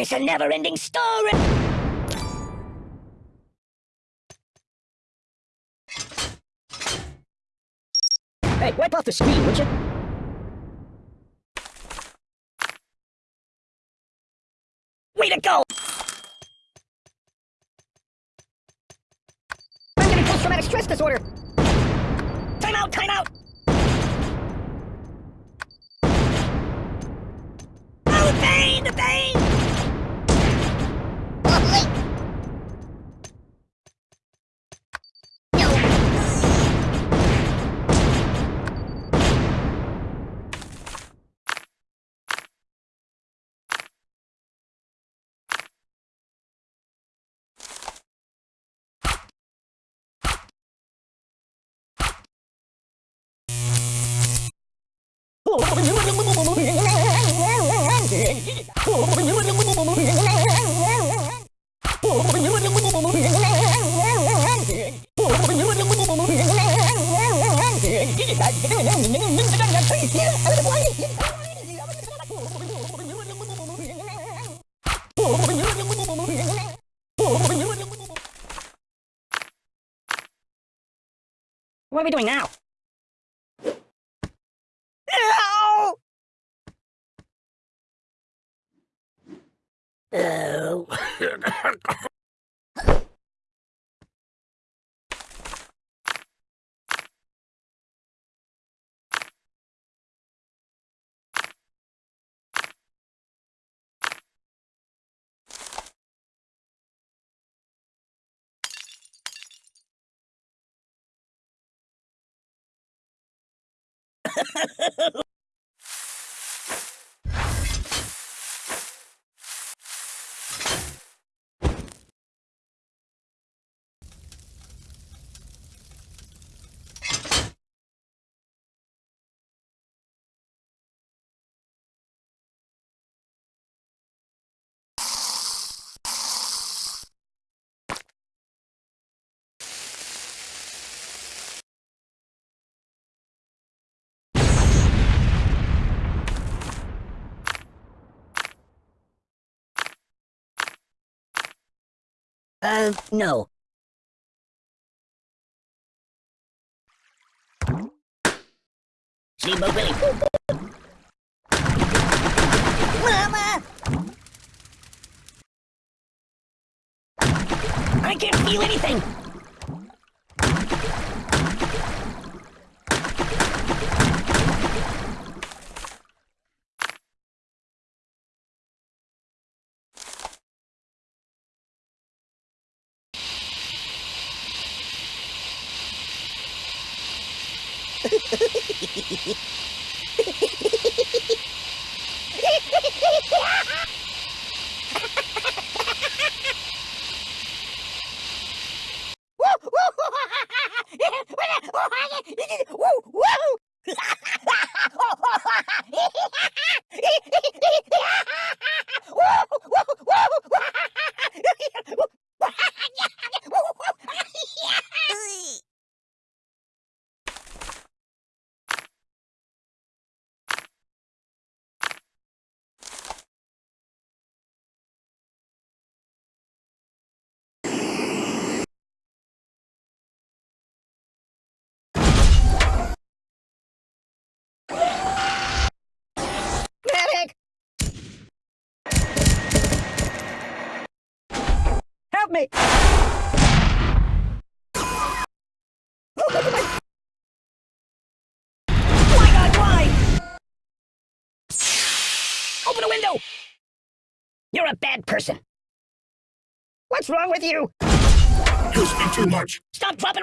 It's a never-ending story! Hey, wipe off the screen, would you? Way to go! I'm getting post-traumatic stress disorder! Time out, time out! Oh, the pain, the pain! What are we doing now? Ow! Oh. Uh, no. Steamboat Willie. Mama! I can't feel anything! Medic! Help me! Why God, why? Open a window! You're a bad person. What's wrong with you? You speak too much. Stop dropping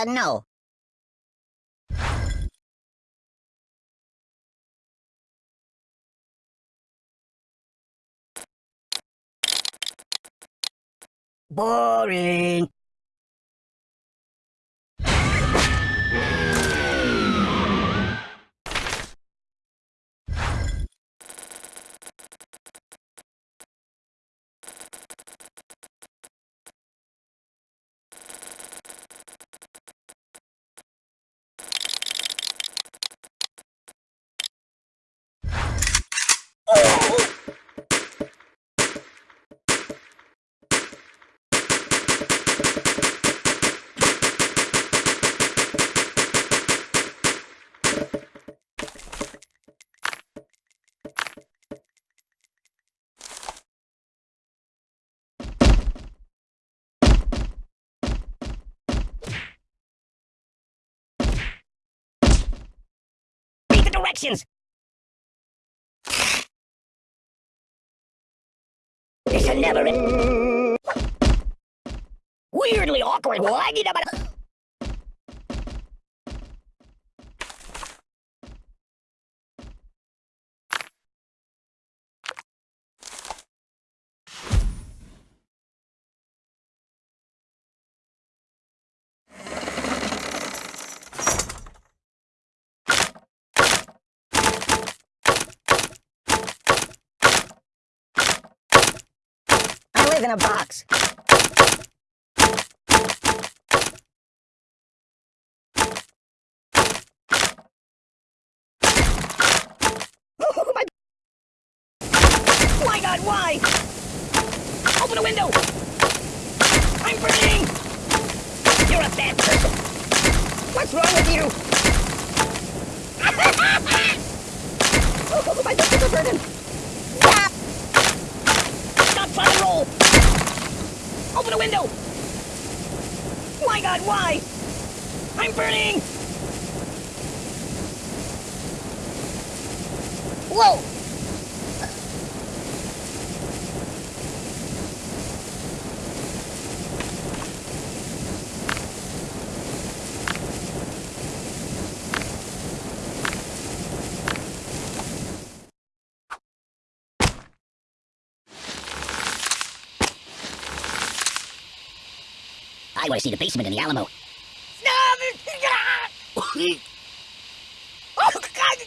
Uh, no. Boring. Directions. It's a never end. Weirdly awkward. Laggy about. Live in a box. Oh, my... my god, why? Open a window! I'm burning! You're a bad person! What's wrong with you? oh, my buttons are burning! Stop! Stop trying to roll! Open a window! My god, why? I'm burning! Whoa! I want to see the basement in the Alamo. Oh, God!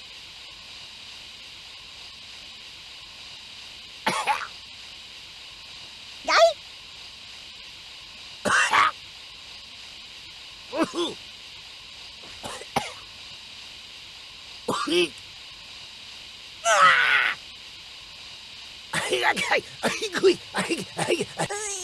Guy? Ay, ay, ay, ay, ay, ay, ay, ay.